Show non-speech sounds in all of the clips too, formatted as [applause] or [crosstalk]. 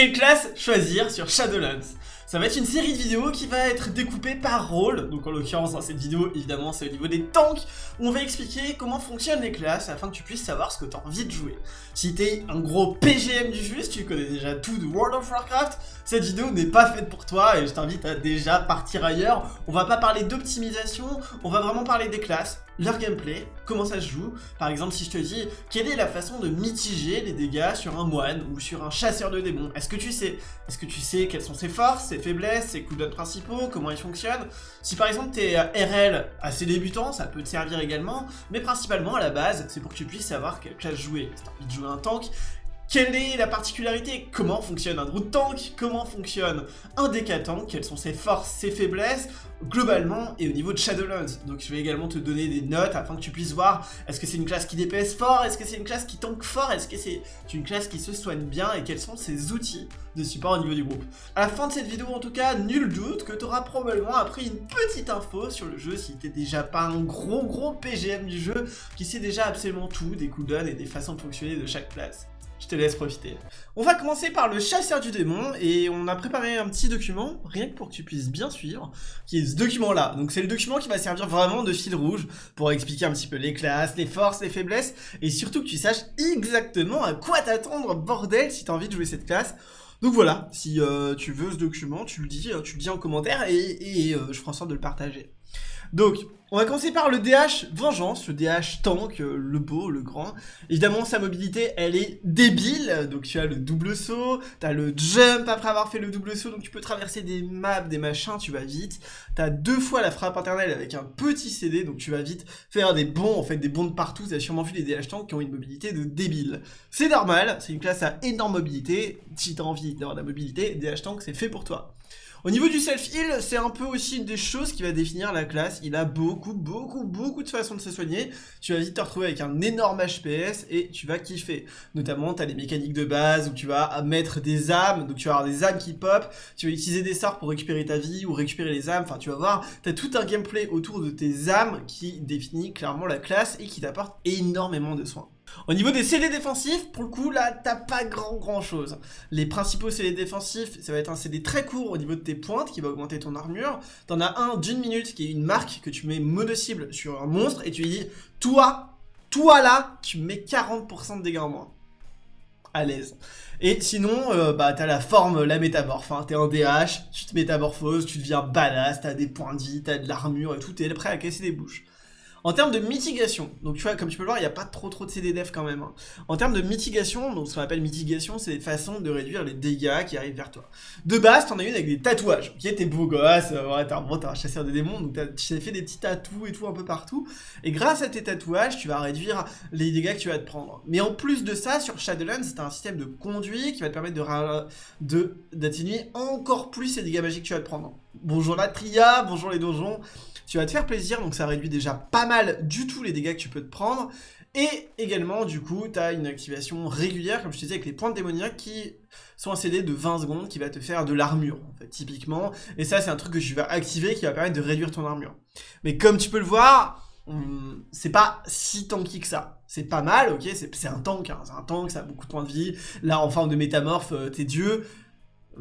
Quelle classe choisir sur Shadowlands? Ça va être une série de vidéos qui va être découpée par rôle, donc en l'occurrence dans cette vidéo évidemment c'est au niveau des tanks, on va expliquer comment fonctionnent les classes afin que tu puisses savoir ce que tu as envie de jouer. Si t'es un gros PGM du jeu, si tu connais déjà tout de World of Warcraft, cette vidéo n'est pas faite pour toi et je t'invite à déjà partir ailleurs. On va pas parler d'optimisation, on va vraiment parler des classes, leur gameplay, comment ça se joue. Par exemple, si je te dis, quelle est la façon de mitiger les dégâts sur un moine ou sur un chasseur de démons? Est-ce que tu sais? Est-ce que tu sais quelles sont ses forces, ses faiblesses, ses cooldowns principaux, comment ils fonctionnent? Si par exemple tu es RL assez débutant, ça peut te servir également, mais principalement à la base, c'est pour que tu puisses savoir quelle classe jouer. Si tu as envie de jouer un tank, quelle est la particularité? Comment fonctionne un Druid Tank? Comment fonctionne un Deca Tank Quelles sont ses forces, ses faiblesses? Globalement et au niveau de Shadowlands. Donc je vais également te donner des notes afin que tu puisses voir est-ce que c'est une classe qui DPS fort, est-ce que c'est une classe qui tank fort, est-ce que c'est une classe qui se soigne bien? Et quels sont ses outils de support au niveau du groupe? À la fin de cette vidéo en tout cas, nul doute que tu auras probablement appris une petite info sur le jeu si t'es déjà pas un gros gros PGM du jeu qui sait déjà absolument tout des cooldowns et des façons de fonctionner de chaque classe. Je te laisse profiter. On va commencer par le chasseur du démon et on a préparé un petit document, rien que pour que tu puisses bien suivre, qui est ce document-là. Donc c'est le document qui va servir vraiment de fil rouge pour expliquer un petit peu les classes, les forces, les faiblesses et surtout que tu saches exactement à quoi t'attendre, bordel, si t'as envie de jouer cette classe. Donc voilà, si euh, tu veux ce document, tu le dis, euh, tu le dis en commentaire et, euh, je ferai en sorte de le partager. Donc, on va commencer par le DH Vengeance, le DH Tank, euh, le beau, le grand. Évidemment, sa mobilité, elle est débile, donc tu as le double saut, tu as le jump après avoir fait le double saut, donc tu peux traverser des maps, des machins, tu vas vite. Tu as deux fois la frappe internelle avec un petit CD, donc tu vas vite faire des bons, en fait des bons de partout, tu as sûrement vu les DH Tanks qui ont une mobilité de débile. C'est normal, c'est une classe à énorme mobilité, si tu envie d'avoir de la mobilité, DH Tank c'est fait pour toi. Au niveau du self-heal, c'est un peu aussi une des choses qui va définir la classe. Il a beaucoup, beaucoup, beaucoup de façons de se soigner. Tu vas vite te retrouver avec un énorme HPS et tu vas kiffer. Notamment, tu as les mécaniques de base où tu vas mettre des âmes, donc tu vas avoir des âmes qui pop, tu vas utiliser des sorts pour récupérer ta vie ou récupérer les âmes, enfin tu vas voir, tu tout un gameplay autour de tes âmes qui définit clairement la classe et qui t'apporte énormément de soins. Au niveau des CD défensifs, pour le coup, là, t'as pas grand grand chose. Les principaux CD défensifs, ça va être un CD très court au niveau de tes pointes qui va augmenter ton armure. T'en as un d'une minute qui est une marque que tu mets mono-cible sur un monstre et tu lui dis, toi, toi là, tu mets 40% de dégâts en moins. À l'aise. Et sinon, euh, bah t'as la forme, la métamorphe, hein. t'es un DH, tu te métamorphoses, tu deviens badass, t'as des points de vie, t'as de l'armure et tout, t'es prêt à casser des bouches. En termes de mitigation, donc tu vois, comme tu peux le voir, il n'y a pas trop trop de CDDF quand même. Hein. En termes de mitigation, donc ce qu'on appelle mitigation, c'est des façons de réduire les dégâts qui arrivent vers toi. De base, t'en as une avec des tatouages. Ok, t'es beau gosse, euh, ouais, t'es un, un chasseur de démons, donc tu fait des petits tatous et tout un peu partout. Et grâce à tes tatouages, tu vas réduire les dégâts que tu vas te prendre. Mais en plus de ça, sur Shadowlands, c'est un système de conduit qui va te permettre de d'atténuer encore plus les dégâts magiques que tu vas te prendre. Bonjour la tria, bonjour les donjons tu vas te faire plaisir, donc ça réduit déjà pas mal du tout les dégâts que tu peux te prendre. Et également, du coup, tu as une activation régulière, comme je te disais, avec les points démoniaques qui sont un CD de 20 secondes qui va te faire de l'armure, en fait, typiquement. Et ça, c'est un truc que tu vas activer qui va permettre de réduire ton armure. Mais comme tu peux le voir, c'est pas si tanky que ça. C'est pas mal, ok, c'est un tank, hein, c'est un tank, ça a beaucoup de points de vie. Là, en forme de métamorphe, euh, t'es dieu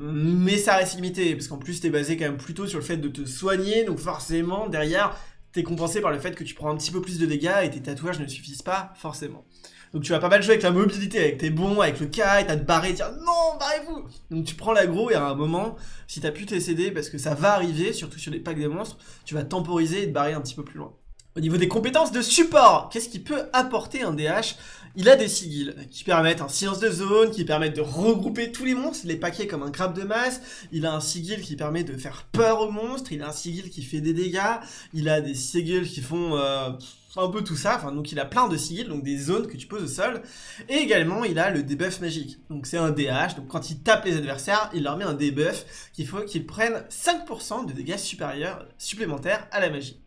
mais ça reste limité, parce qu'en plus t'es basé quand même plutôt sur le fait de te soigner, donc forcément derrière t'es compensé par le fait que tu prends un petit peu plus de dégâts et tes tatouages ne suffisent pas forcément. Donc tu vas pas mal jouer avec la mobilité, avec tes bons, avec le kite, à te barrer, dire non, barrez-vous Donc tu prends l'aggro et à un moment, si t'as pu t'aider parce que ça va arriver, surtout sur les packs des monstres, tu vas temporiser et te barrer un petit peu plus loin. Au niveau des compétences de support, qu'est-ce qui peut apporter un DH Il a des sigils qui permettent un silence de zone, qui permettent de regrouper tous les monstres, les paquets comme un crabe de masse. Il a un sigil qui permet de faire peur aux monstres. Il a un sigil qui fait des dégâts. Il a des sigils qui font... Euh, un peu tout ça, enfin donc il a plein de sigils, donc des zones que tu poses au sol, et également il a le debuff magique, donc c'est un DH, donc quand il tape les adversaires, il leur met un debuff qu'il faut qu'ils prennent 5% de dégâts supérieurs supplémentaires à la magie.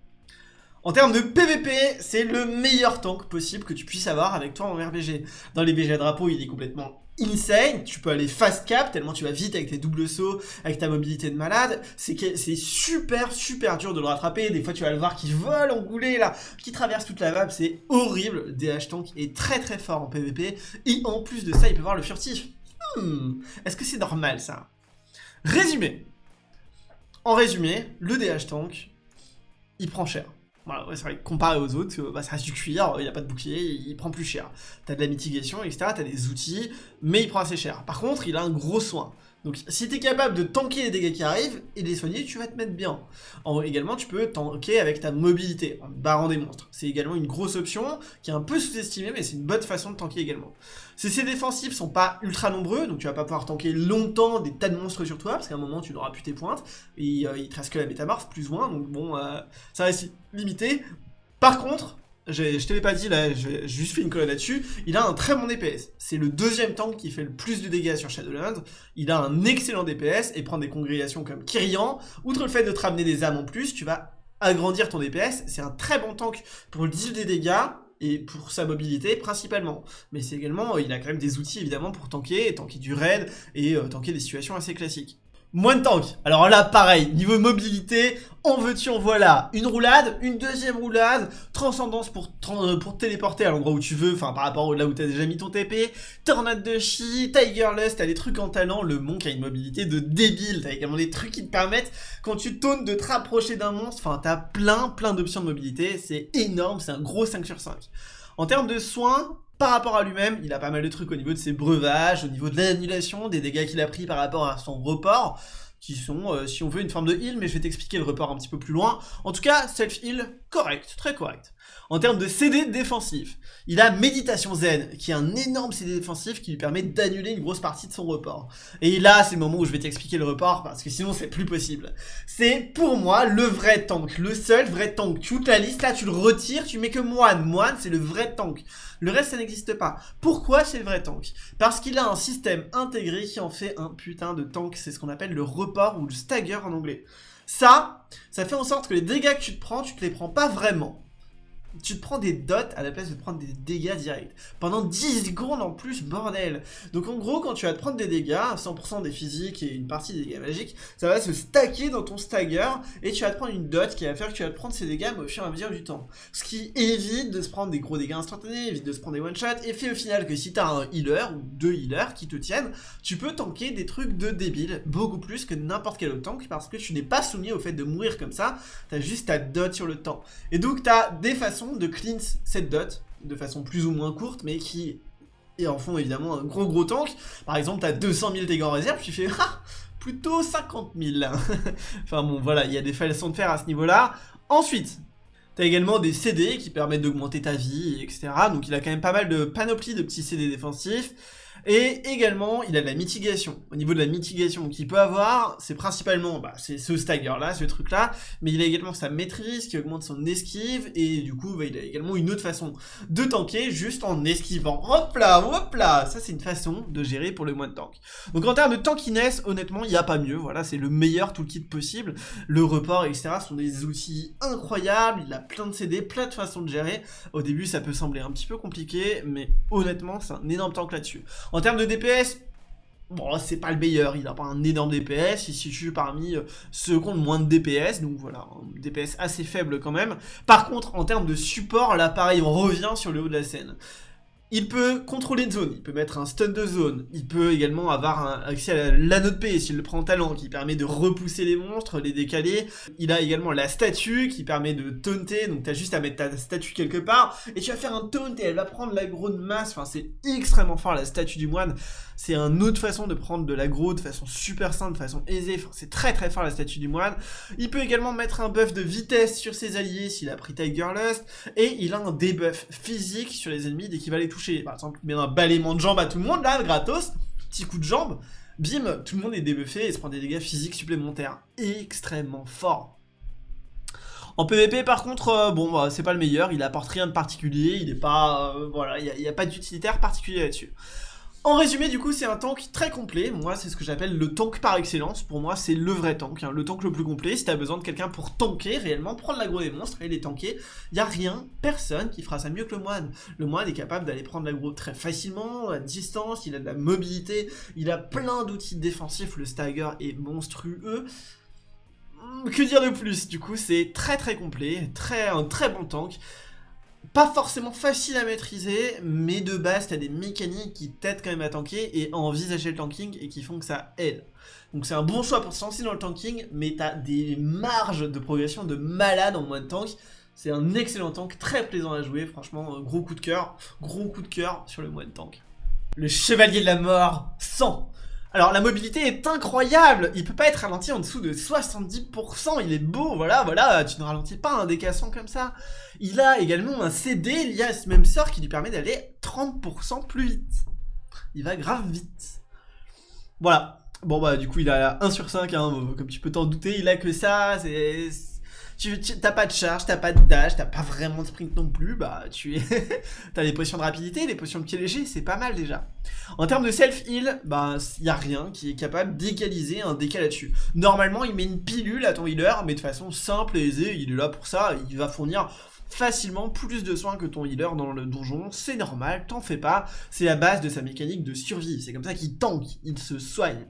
En termes de PVP, c'est le meilleur tank possible que tu puisses avoir avec toi en RBG. Dans les BG à drapeau, il est complètement insane, tu peux aller fast cap tellement tu vas vite avec tes doubles sauts, avec ta mobilité de malade, c'est super super dur de le rattraper, des fois tu vas le voir qui vole engouler là, qui traverse toute la map, c'est horrible, DH Tank est très très fort en PVP, et en plus de ça il peut voir le furtif, Hmm, est-ce que c'est normal ça? Résumé. En résumé, le DH tank, il prend cher. Voilà, c'est vrai, comparé aux autres, euh, bah, ça reste du cuir, il a pas de bouclier, il prend plus cher. T'as de la mitigation, etc., t'as des outils, mais il prend assez cher. Par contre, il a un gros soin. Donc si tu es capable de tanker les dégâts qui arrivent et de les soigner, tu vas te mettre bien. également, tu peux tanker avec ta mobilité, en barrant des monstres. C'est également une grosse option, qui est un peu sous-estimée, mais c'est une bonne façon de tanker également. Ces défensifs sont pas ultra nombreux, donc tu vas pas pouvoir tanker longtemps des tas de monstres sur toi, parce qu'à un moment tu n'auras plus tes pointes, et euh, il te reste que la métamorphe, plus ou moins, donc bon, euh, ça reste limité. Par contre, je te l'ai pas dit là, j'ai juste fait une colonne là-dessus, il a un très bon DPS. C'est le deuxième tank qui fait le plus de dégâts sur Shadowlands. Il a un excellent DPS et prendre des congrégations comme Kyrian, outre le fait de te ramener des âmes en plus, tu vas agrandir ton DPS. C'est un très bon tank pour le deal des dégâts et pour sa mobilité principalement. Mais c'est également, il a quand même des outils évidemment pour tanker, tanker du raid et euh, tanker des situations assez classiques. Moins de tank. Alors là, pareil, niveau mobilité, en veux-tu, en voilà. Une roulade, une deuxième roulade, transcendance pour, euh, téléporter à l'endroit où tu veux, enfin par rapport à là où t'as déjà mis ton TP, tornade de chi, Tiger Lust, t'as des trucs en talent, le monk a une mobilité de débile, t'as également des trucs qui te permettent, quand tu tournes, de te rapprocher d'un monstre, enfin t'as plein, plein d'options de mobilité, c'est énorme, c'est un gros 5 sur 5. En termes de soins, par rapport à lui-même, il a pas mal de trucs au niveau de ses breuvages, au niveau de l'annulation, des dégâts qu'il a pris par rapport à son report, qui sont, euh, si on veut, une forme de heal, mais je vais t'expliquer le report un petit peu plus loin. En tout cas, self-heal, correct, très correct. En termes de CD défensif, il a Méditation Zen, qui est un énorme CD défensif qui lui permet d'annuler une grosse partie de son report. Et là, c'est le moment où je vais t'expliquer le report, parce que sinon c'est plus possible. C'est, pour moi, le vrai tank, le seul vrai tank. Toute la liste, là, tu le retires, tu mets que Moine. Moine, c'est le vrai tank. Le reste, ça n'existe pas. Pourquoi c'est le vrai tank? Parce qu'il a un système intégré qui en fait un putain de tank. C'est ce qu'on appelle le report ou le stagger en anglais. Ça, ça fait en sorte que les dégâts que tu te prends, tu te les prends pas vraiment tu te prends des dots à la place de prendre des dégâts directs. Pendant 10 secondes en plus, bordel Donc en gros, quand tu vas te prendre des dégâts, 100% des physiques et une partie des dégâts magiques, ça va se stacker dans ton stagger, et tu vas te prendre une dot qui va faire que tu vas te prendre ces dégâts au fur et à mesure du temps. Ce qui évite de se prendre des gros dégâts instantanés, évite de se prendre des one-shots, et fait au final que si t'as un healer, ou deux healers qui te tiennent, tu peux tanker des trucs de débile, beaucoup plus que n'importe quel autre tank, parce que tu n'es pas soumis au fait de mourir comme ça, t'as juste ta dot sur le temps. Et donc t'as des façons de cleanse cette dot de façon plus ou moins courte, mais qui est en fond évidemment un gros gros tank. Par exemple, t'as 200 000 dégâts en réserve, tu fais ah, plutôt 50 000. [laughs] enfin bon, voilà, il y a des façons de faire à ce niveau-là. Ensuite, T'as également des CD qui permettent d'augmenter ta vie, etc. Donc il a quand même pas mal de panoplie de petits CD défensifs. Et également, il a de la mitigation. Au niveau de la mitigation qu'il peut avoir, c'est principalement bah, c'est ce stagger-là, ce truc-là, mais il a également sa maîtrise qui augmente son esquive, et du coup, bah, il a également une autre façon de tanker juste en esquivant. Hop là, hop là Ça, c'est une façon de gérer pour le moins de tank. Donc en termes de tankiness, honnêtement, il n'y a pas mieux. Voilà, c'est le meilleur toolkit possible. Le report, etc. sont des outils incroyables. Il a plein de CD, plein de façons de gérer. Au début, ça peut sembler un petit peu compliqué, mais honnêtement, c'est un énorme tank là-dessus. En termes de DPS, bon, c'est pas le meilleur, il a pas un énorme DPS, il se situe parmi euh, ceux qui ont le moins de DPS, donc voilà, un DPS assez faible quand même. Par contre, en termes de support, là pareil, on revient sur le haut de la scène. Il peut contrôler une zone, il peut mettre un stun de zone, il peut également avoir un accès à l'anneau de paix s'il le prend en talent, qui permet de repousser les monstres, les décaler. Il a également la statue qui permet de taunter, donc t'as juste à mettre ta statue quelque part, et tu vas faire un taunt et elle va prendre l'aggro de masse, enfin c'est extrêmement fort la statue du moine. C'est une autre façon de prendre de l'aggro de façon super simple, de façon aisée, enfin c'est très très fort la statue du moine. Il peut également mettre un buff de vitesse sur ses alliés s'il a pris Tiger Lust, et il a un debuff physique sur les ennemis dès qu'il va les toucher par exemple, met un balayement de jambes à tout le monde, là, gratos, petit coup de jambe, bim, tout le monde est débuffé et se prend des dégâts physiques supplémentaires. Extrêmement fort. En PvP par contre, euh, bon bah, c'est pas le meilleur, il apporte rien de particulier, il est pas, euh, voilà, il n'y a, a, pas d'utilitaire particulier là-dessus. En résumé, du coup, c'est un tank très complet. Moi, c'est ce que j'appelle le tank par excellence. Pour moi, c'est le vrai tank, hein. le tank le plus complet. Si t'as besoin de quelqu'un pour tanker réellement, prendre l'aggro des monstres et les tanker, y a rien, personne qui fera ça mieux que le moine. Le moine est capable d'aller prendre l'aggro très facilement, à distance, il a de la mobilité, il a plein d'outils défensifs, le stagger est monstrueux. Hmm, que dire de plus? Du coup, c'est très très complet, très, un très bon tank. Pas forcément facile à maîtriser, mais de base, t'as des mécaniques qui t'aident quand même à tanker et à envisager le tanking et qui font que ça aide. Donc c'est un bon choix pour se lancer dans le tanking, mais t'as des marges de progression de malade en de tank. C'est un excellent tank, très plaisant à jouer, franchement, gros coup de cœur, gros coup de cœur sur le de tank. Le Chevalier de la Mort, 100 alors la mobilité est incroyable, il peut pas être ralenti en dessous de 70%, il est beau, voilà, voilà, tu ne ralentis pas un décassant comme ça. Il a également un CD lié à ce même sort qui lui permet d'aller 30% plus vite. Il va grave vite. Voilà. Bon bah du coup il a 1 sur 5, hein, comme tu peux t'en douter, il a que ça, c'est tu t'as pas de charge, t'as pas de dash, t'as pas vraiment de sprint non plus, bah tu es [laughs] t'as des potions de rapidité, des potions de pied léger, c'est pas mal déjà. En termes de self-heal, bah y a rien qui est capable d'égaliser un dégât là-dessus. Normalement, il met une pilule à ton healer, mais de façon simple et aisée, il est là pour ça, il va fournir facilement plus de soins que ton healer dans le donjon, c'est normal, t'en fais pas, c'est la base de sa mécanique de survie, c'est comme ça qu'il tank, il se soigne.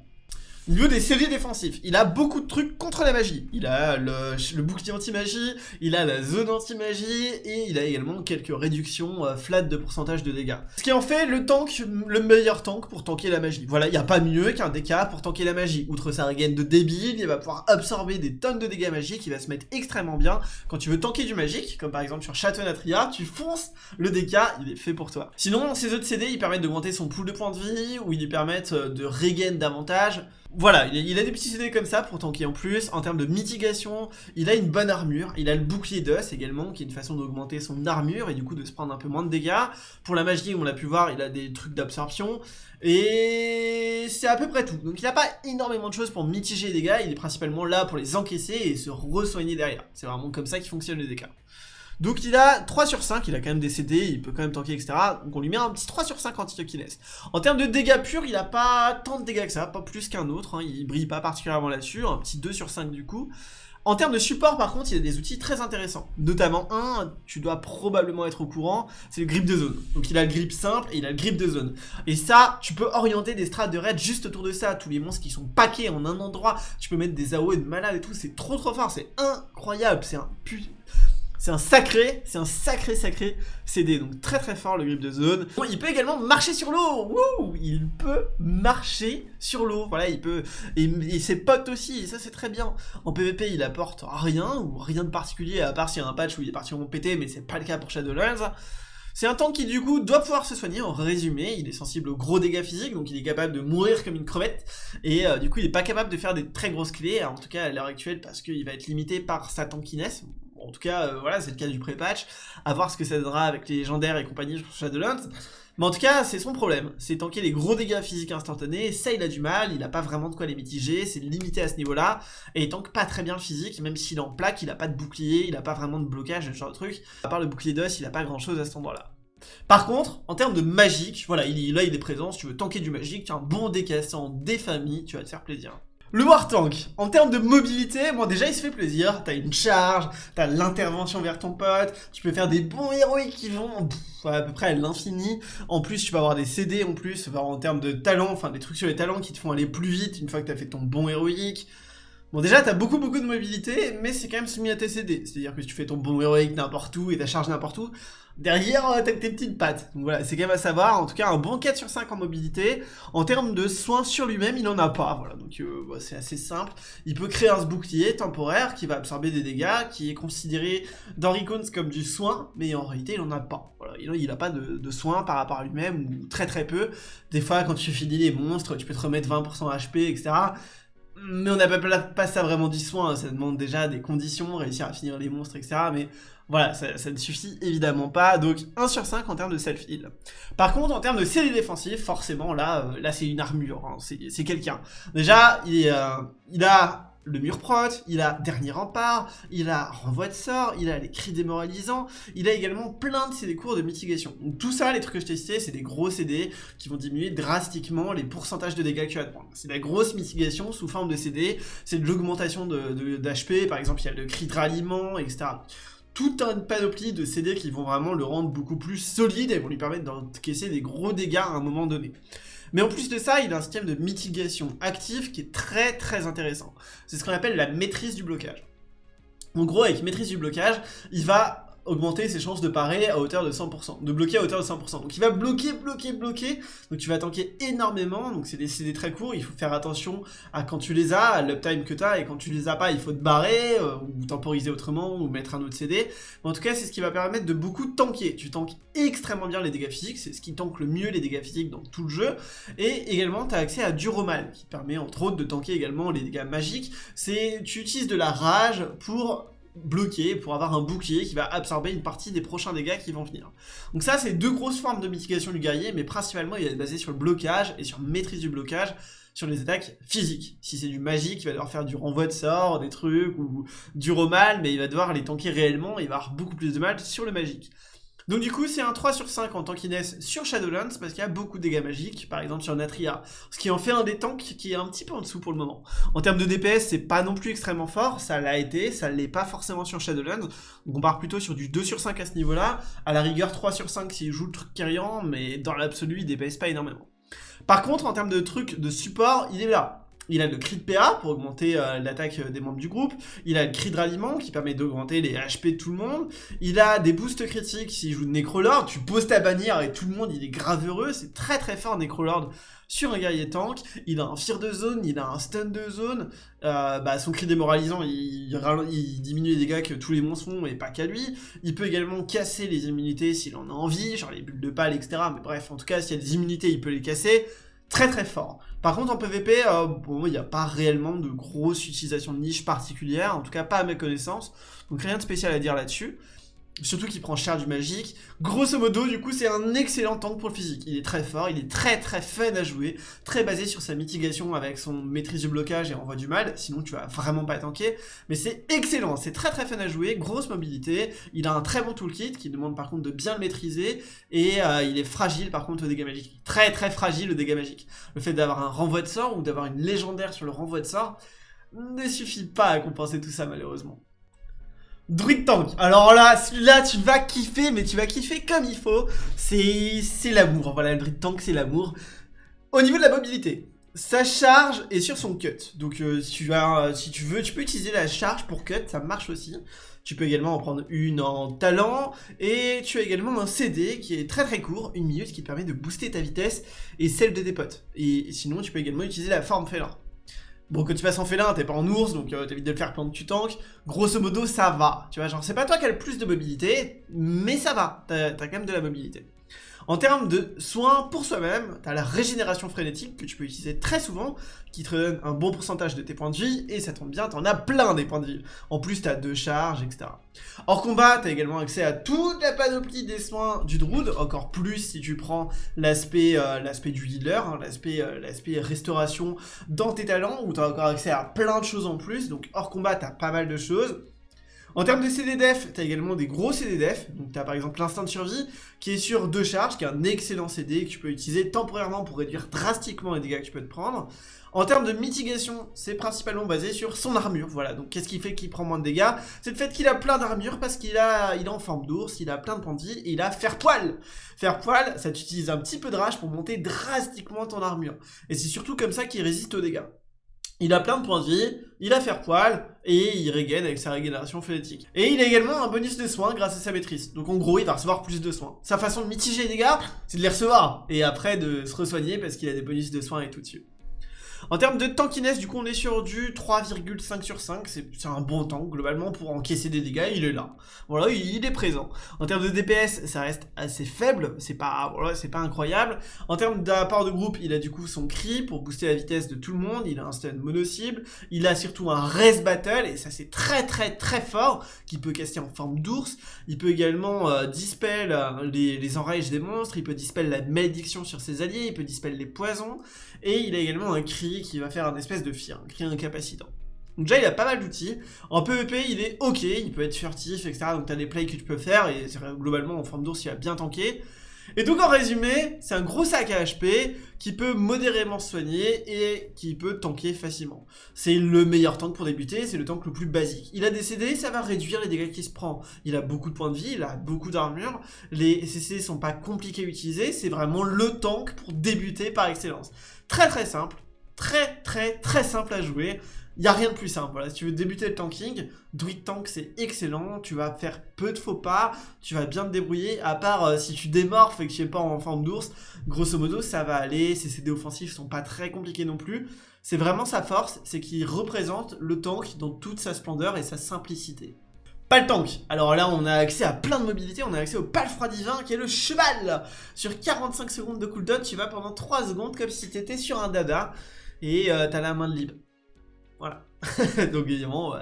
Niveau des CD défensifs, il a beaucoup de trucs contre la magie. Il a le, bouclier anti-magie, il a la zone anti-magie, et il a également quelques réductions euh, flat de pourcentage de dégâts. Ce qui en fait le tank, le meilleur tank pour tanker la magie. Voilà, il n'y a pas mieux qu'un DK pour tanker la magie. Outre sa regain de débile, il va pouvoir absorber des tonnes de dégâts magiques, il va se mettre extrêmement bien. Quand tu veux tanker du magique, comme par exemple sur Château Natria, tu fonces le DK, il est fait pour toi. Sinon, ces autres CD, ils permettent d'augmenter son pool de points de vie, ou ils lui permettent euh, de regain davantage. Voilà, il a, des petits CD comme ça pour tanker en plus. En termes de mitigation, il a une bonne armure. Il a le bouclier d'os également, qui est une façon d'augmenter son armure et du coup de se prendre un peu moins de dégâts. Pour la magie, on l'a pu voir, il a des trucs d'absorption. Et c'est à peu près tout. Donc il n'a pas énormément de choses pour mitiger les dégâts. Il est principalement là pour les encaisser et se re-soigner derrière. C'est vraiment comme ça qu'il fonctionne les dégâts. Donc il a 3 sur 5, il a quand même des CD, il peut quand même tanker, etc. Donc on lui met un petit 3 sur 5 anti-Yokiness. En termes de dégâts purs, il a pas tant de dégâts que ça, pas plus qu'un autre, hein. il brille pas particulièrement là-dessus, un petit 2 sur 5 du coup. En termes de support, par contre, il a des outils très intéressants. Notamment un, tu dois probablement être au courant, c'est le grip de zone. Donc il a le grip simple et il a le grip de zone. Et ça, tu peux orienter des strats de raid juste autour de ça. Tous les monstres qui sont paqués en un endroit, tu peux mettre des AOE de malade et tout. C'est trop trop fort, c'est incroyable. C'est un c'est un sacré, c'est un sacré sacré CD, donc très très fort le grip de zone. Bon, il peut également marcher sur l'eau, il peut marcher sur l'eau, voilà, il peut, et, ses potes aussi, et ça c'est très bien. En PvP il apporte rien, ou rien de particulier, à part s'il y a un patch où il est parti en péter, mais c'est pas le cas pour Shadowlands. C'est un tank qui du coup doit pouvoir se soigner, en résumé, il est sensible aux gros dégâts physiques, donc il est capable de mourir comme une crevette, et euh, du coup il est pas capable de faire des très grosses clés, en tout cas à l'heure actuelle, parce qu'il va être limité par sa tankiness, en tout cas, euh, voilà, c'est le cas du pré-patch. À voir ce que ça donnera avec les légendaires et compagnie sur Shadowlands. Mais en tout cas, c'est son problème. C'est tanker les gros dégâts physiques instantanés. Ça, il a du mal. Il a pas vraiment de quoi les mitiger. C'est limité à ce niveau-là. Et il tank pas très bien physique. Même s'il en plaque, il a pas de bouclier. Il a pas vraiment de blocage, ce genre de truc. À part le bouclier d'os, il a pas grand-chose à cet endroit-là. Par contre, en termes de magique, voilà, il, là il est présent, si tu veux tanker du magique, tu as un bon décassant des familles, tu vas te faire plaisir. Le War Tank, en termes de mobilité, bon déjà il se fait plaisir, t'as une charge, t'as l'intervention vers ton pote, tu peux faire des bons héroïques qui vont à peu près à l'infini, en plus tu peux avoir des CD en plus, en termes de talent, enfin des trucs sur les talents qui te font aller plus vite une fois que t'as fait ton bon héroïque, Bon déjà t'as beaucoup beaucoup de mobilité, mais c'est quand même soumis à tes CD, c'est-à-dire que si tu fais ton bon héroïque n'importe où et ta charge n'importe où, derrière euh, t'as tes petites pattes. Donc voilà, c'est quand même à savoir, en tout cas un bon 4 sur 5 en mobilité. En termes de soins sur lui-même, il n'en a pas, voilà, donc euh, bah, c'est assez simple. Il peut créer un bouclier temporaire qui va absorber des dégâts, qui est considéré dans Recons comme du soin, mais en réalité il n'en a pas. Voilà, il n'a pas de, de soins par rapport à lui-même, ou très très peu. Des fois quand tu finis les monstres, tu peux te remettre 20% HP, etc mais on n'a pas, ça vraiment du soin, ça demande déjà des conditions, réussir à finir les monstres, etc. Mais voilà, ça, ne suffit évidemment pas, donc 1 sur 5 en termes de self-heal. Par contre, en termes de série défensif, forcément, là, euh, là c'est une armure, hein, c'est quelqu'un. Déjà, il, euh, il a le mur prot, il a dernier rempart, il a renvoi de sort, il a les cris démoralisants, il a également plein de CD cours de mitigation. Donc tout ça, les trucs que je t'ai cités, c'est des gros CD qui vont diminuer drastiquement les pourcentages de dégâts que tu vas te prendre. C'est la grosse mitigation sous forme de CD, c'est de l'augmentation d'HP, de, par exemple il y a le cri de ralliement, etc toute une panoplie de CD qui vont vraiment le rendre beaucoup plus solide et vont lui permettre d'encaisser des gros dégâts à un moment donné. Mais en plus de ça, il a un système de mitigation active qui est très très intéressant. C'est ce qu'on appelle la maîtrise du blocage. En gros, avec maîtrise du blocage, il va augmenter ses chances de parer à hauteur de 100%, de bloquer à hauteur de 100%. Donc il va bloquer, bloquer, bloquer, donc tu vas tanker énormément, donc c'est des CD très courts, il faut faire attention à quand tu les as, à l'uptime que tu as, et quand tu les as pas, il faut te barrer, euh, ou temporiser autrement, ou mettre un autre CD. Mais en tout cas, c'est ce qui va permettre de beaucoup tanker. Tu tankes extrêmement bien les dégâts physiques, c'est ce qui tank le mieux les dégâts physiques dans tout le jeu, et également tu as accès à Duromal, qui permet entre autres de tanker également les dégâts magiques. C'est Tu utilises de la rage pour bloquer pour avoir un bouclier qui va absorber une partie des prochains dégâts qui vont venir. Donc ça, c'est deux grosses formes de mitigation du guerrier, mais principalement, il va être basé sur le blocage et sur maîtrise du blocage sur les attaques physiques. Si c'est du magique, il va devoir faire du renvoi de sort, des trucs, ou du romal, mais il va devoir les tanker réellement, et il va avoir beaucoup plus de mal sur le magique. Donc du coup, c'est un 3 sur 5 en tankiness sur Shadowlands, parce qu'il y a beaucoup de dégâts magiques, par exemple sur Natria, ce qui en fait un des tanks qui est un petit peu en dessous pour le moment. En termes de DPS, c'est pas non plus extrêmement fort, ça l'a été, ça l'est pas forcément sur Shadowlands, donc on part plutôt sur du 2 sur 5 à ce niveau-là, à la rigueur 3 sur 5 s'il joue le truc Kyrian, mais dans l'absolu, il DPS pas énormément. Par contre, en termes de trucs de support, il est là. Il a le cri de PA pour augmenter euh, l'attaque euh, des membres du groupe. Il a le cri de ralliement qui permet d'augmenter les HP de tout le monde. Il a des boosts critiques s'il joue de Necrolord. Tu poses ta bannière et tout le monde il est grave heureux. C'est très très fort Necrolord sur un guerrier tank. Il a un fear de zone, il a un stun de zone. Euh, bah, son cri démoralisant, il, diminue les dégâts que tous les monstres font et pas qu'à lui. Il peut également casser les immunités s'il en a envie, genre les bulles de pâle, etc. Mais bref, en tout cas, s'il y a des immunités, il peut les casser très très fort. Par contre en PvP, euh, bon, il n'y a pas réellement de grosse utilisation de niche particulière, en tout cas pas à mes connaissances, donc rien de spécial à dire là-dessus. Surtout qu'il prend cher du magique. Grosso modo, du coup, c'est un excellent tank pour le physique. Il est très fort, il est très très fun à jouer, très basé sur sa mitigation avec son maîtrise du blocage et envoi du mal, sinon tu vas vraiment pas tanker. Mais c'est excellent, c'est très très fun à jouer, grosse mobilité, il a un très bon toolkit qui demande par contre de bien le maîtriser, et euh, il est fragile par contre au dégâts magique. Très très fragile au dégâts magique. Le fait d'avoir un renvoi de sort ou d'avoir une légendaire sur le renvoi de sort ne suffit pas à compenser tout ça malheureusement. Druid Tank. Alors là, celui-là, tu vas kiffer, mais tu vas kiffer comme il faut. C'est l'amour. Voilà, le Druid Tank, c'est l'amour. Au niveau de la mobilité, sa charge est sur son cut. Donc euh, si, tu as, si tu veux, tu peux utiliser la charge pour cut, ça marche aussi. Tu peux également en prendre une en talent. Et tu as également un CD qui est très très court, une minute, qui te permet de booster ta vitesse et celle de tes potes. Et sinon, tu peux également utiliser la forme félin. Bon, que tu passes en félin, t'es pas en ours, donc euh, t'évites de le faire pendant que tu tankes. Grosso modo, ça va. Tu vois, genre, c'est pas toi qui as le plus de mobilité, mais ça va. T'as quand même de la mobilité. En termes de soins pour soi-même, tu la régénération frénétique que tu peux utiliser très souvent, qui te donne un bon pourcentage de tes points de vie, et ça tombe bien, tu en as plein des points de vie. En plus, tu as deux charges, etc. Hors combat, tu as également accès à toute la panoplie des soins du Druid, encore plus si tu prends l'aspect euh, du healer, hein, euh, l'aspect restauration dans tes talents, où tu as encore accès à plein de choses en plus, donc hors combat, tu as pas mal de choses. En termes de CD def, tu as également des gros CD def. Donc tu as par exemple l'instinct de survie qui est sur deux charges, qui est un excellent CD que tu peux utiliser temporairement pour réduire drastiquement les dégâts que tu peux te prendre. En termes de mitigation, c'est principalement basé sur son armure. Voilà, donc qu'est-ce qui fait qu'il prend moins de dégâts? C'est le fait qu'il a plein d'armure parce qu'il a, il est en forme d'ours, il a plein de pandis et il a faire poil. Faire poil, ça t'utilise un petit peu de rage pour monter drastiquement ton armure. Et c'est surtout comme ça qu'il résiste aux dégâts. Il a plein de points de vie, il a faire poil, et il regagne avec sa régénération phonétique. Et il a également un bonus de soins grâce à sa maîtrise. Donc en gros, il va recevoir plus de soins. Sa façon de mitiger les dégâts, c'est de les recevoir, et après de se resoigner parce qu'il a des bonus de soins et tout dessus. En termes de tankiness, du coup, on est sur du 3,5 sur 5. C'est un bon tank, globalement, pour encaisser des dégâts, il est là. Voilà, il est présent. En termes de DPS, ça reste assez faible, c'est pas, voilà, pas incroyable. En termes d'apport de groupe, il a du coup son cri pour booster la vitesse de tout le monde, il a un stun mono-cible, il a surtout un res battle, et ça c'est très très très fort, qui peut caster en forme d'ours. Il peut également euh, dispel euh, les, les enrages des monstres, il peut dispel la malédiction sur ses alliés, il peut dispel les poisons, et il a également un cri qui va faire un espèce de fear, un cri incapacitant. Donc déjà il a pas mal d'outils, en PvP il est ok, il peut être furtif etc, donc t'as des plays que tu peux faire, et globalement en forme d'ours il va bien tanker. Et donc en résumé, c'est un gros sac à HP qui peut modérément se soigner et qui peut tanker facilement. C'est le meilleur tank pour débuter, c'est le tank le plus basique. Il a des CD, ça va réduire les dégâts qu'il se prend. Il a beaucoup de points de vie, il a beaucoup d'armure, les CC sont pas compliqués à utiliser, c'est vraiment le tank pour débuter par excellence. Très très simple, très très très simple à jouer. Il n'y a rien de plus simple. Voilà, si tu veux débuter le tanking, Druid Tank c'est excellent. Tu vas faire peu de faux pas, tu vas bien te débrouiller. À part euh, si tu démorphes et que tu n'es pas en forme d'ours, grosso modo ça va aller. Ses CD offensifs sont pas très compliqués non plus. C'est vraiment sa force, c'est qu'il représente le tank dans toute sa splendeur et sa simplicité. Pas le tank. Alors là, on a accès à plein de mobilité. On a accès au palfroid divin qui est le cheval. Sur 45 secondes de cooldown, tu vas pendant 3 secondes comme si tu étais sur un dada. Et euh, t'as la main de libre. Voilà. [laughs] donc évidemment,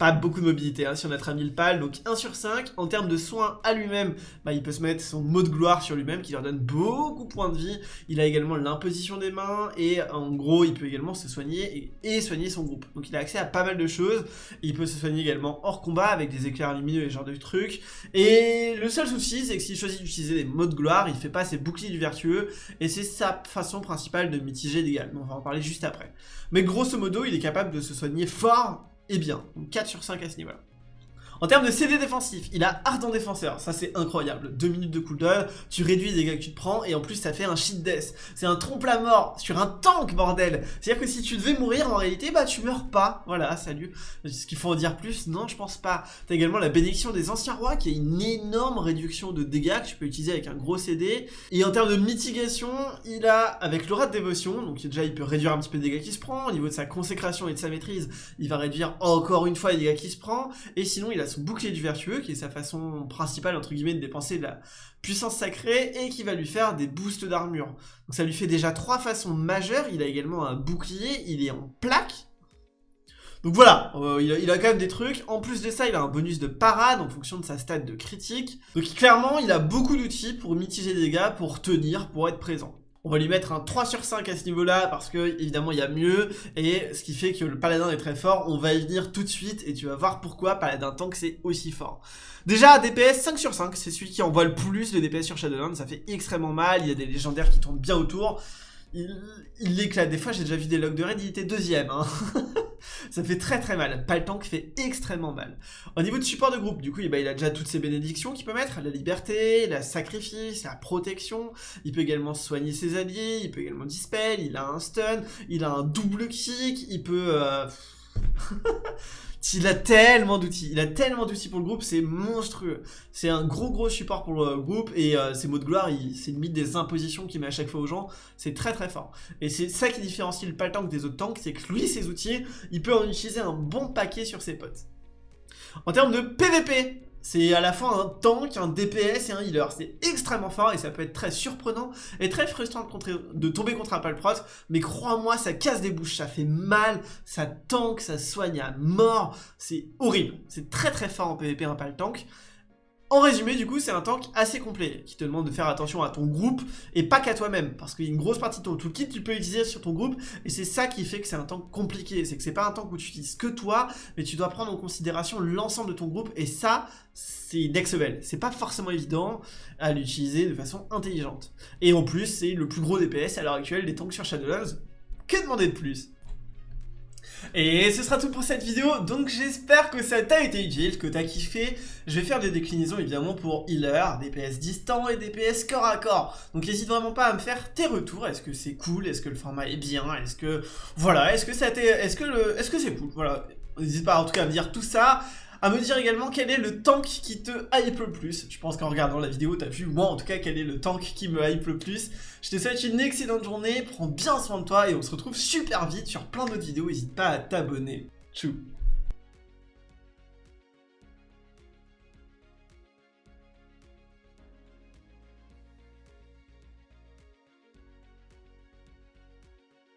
pas beaucoup de mobilité hein, sur notre ami le pal, donc 1 sur 5. En termes de soins à lui-même, bah, il peut se mettre son mot de gloire sur lui-même qui leur donne beaucoup de points de vie. Il a également l'imposition des mains et en gros, il peut également se soigner et, soigner son groupe. Donc il a accès à pas mal de choses. Il peut se soigner également hors combat avec des éclairs lumineux et ce genre de trucs. Et le seul souci, c'est que s'il choisit d'utiliser des mots de gloire, il fait pas ses boucliers du vertueux et c'est sa façon principale de mitiger les dégâts. on va en parler juste après. Mais grosso modo, il est capable de se soigner fort et bien. Donc 4 sur 5 à ce niveau-là. En termes de CD défensif, il a Ardent Défenseur, ça c'est incroyable. 2 minutes de cooldown, tu réduis les dégâts que tu te prends, et en plus ça fait un shit death. C'est un trompe la mort sur un tank, bordel C'est-à-dire que si tu devais mourir, en réalité, bah tu meurs pas. Voilà, salut. Ce qu'il faut en dire plus Non, je pense pas. T'as également la bénédiction des anciens rois, qui est une énorme réduction de dégâts que tu peux utiliser avec un gros CD. Et en termes de mitigation, il a, avec l'aura de dévotion, donc déjà il peut réduire un petit peu les dégâts qu'il se prend, au niveau de sa consécration et de sa maîtrise, il va réduire encore une fois les dégâts qu'il se prend, et sinon il a son bouclier du vertueux, qui est sa façon principale, entre guillemets, de dépenser de la puissance sacrée, et qui va lui faire des boosts d'armure. Donc ça lui fait déjà trois façons majeures, il a également un bouclier, il est en plaque, donc voilà, euh, il, a, quand même des trucs. En plus de ça, il a un bonus de parade en fonction de sa stat de critique. Donc clairement, il a beaucoup d'outils pour mitiger les dégâts, pour tenir, pour être présent. On va lui mettre un 3 sur 5 à ce niveau-là parce que évidemment il y a mieux et ce qui fait que le paladin est très fort, on va y venir tout de suite et tu vas voir pourquoi paladin tank c'est aussi fort. Déjà DPS 5 sur 5, c'est celui qui envoie le plus de DPS sur Shadowlands, ça fait extrêmement mal, il y a des légendaires qui tournent bien autour. Il, il l'éclate, des fois j'ai déjà vu des logs de raid, il était deuxième. Hein. [laughs] ça fait très très mal. Paltank fait extrêmement mal. Au niveau de support de groupe, du coup, ben, il a déjà toutes ses bénédictions qu'il peut mettre. La liberté, la sacrifice, la protection. Il peut également soigner ses alliés, il peut également dispel, il a un stun, il a un double kick, il peut... Euh, [laughs] il a tellement d'outils, il a tellement d'outils pour le groupe, c'est monstrueux. C'est un gros gros support pour le groupe et euh, ses mots de gloire, c'est limite des impositions qu'il met à chaque fois aux gens, c'est très très fort. Et c'est ça qui différencie le Paltank des autres tanks, c'est que lui, ses outils, il peut en utiliser un bon paquet sur ses potes. En termes de PVP, c'est à la fois un tank, un DPS et un healer. C'est extrêmement fort et ça peut être très surprenant et très frustrant de, tomber contre un palprot. Mais crois-moi, ça casse des bouches, ça fait mal, ça tank, ça soigne à mort. C'est horrible. C'est très très fort en PvP un paltank. En résumé, du coup, c'est un tank assez complet, qui te demande de faire attention à ton groupe, et pas qu'à toi-même, parce qu'il y une grosse partie de ton toolkit tu peux utiliser sur ton groupe, et c'est ça qui fait que c'est un tank compliqué, c'est que c'est pas un tank où tu utilises que toi, mais tu dois prendre en considération l'ensemble de ton groupe, et ça, c'est next level. C'est pas forcément évident à l'utiliser de façon intelligente. Et en plus, c'est le plus gros DPS à l'heure actuelle des tanks sur Shadowlands. Que demander de plus? Et ce sera tout pour cette vidéo, donc j'espère que ça t'a été utile, que t'as kiffé. Je vais faire des déclinaisons évidemment pour healer, DPS distant et DPS corps à corps. Donc n'hésite vraiment pas à me faire tes retours, est-ce que c'est cool, est-ce que le format est bien, est-ce que... Voilà, est-ce que ça t'est... Est-ce que le... Est-ce que c'est cool? Voilà, n'hésite pas en tout cas à me dire tout ça à me dire également quel est le tank qui te hype le plus. Je pense qu'en regardant la vidéo, t'as vu, moi en tout cas, quel est le tank qui me hype le plus. Je te souhaite une excellente journée, prends bien soin de toi et on se retrouve super vite sur plein d'autres vidéos, n'hésite pas à t'abonner. Tchou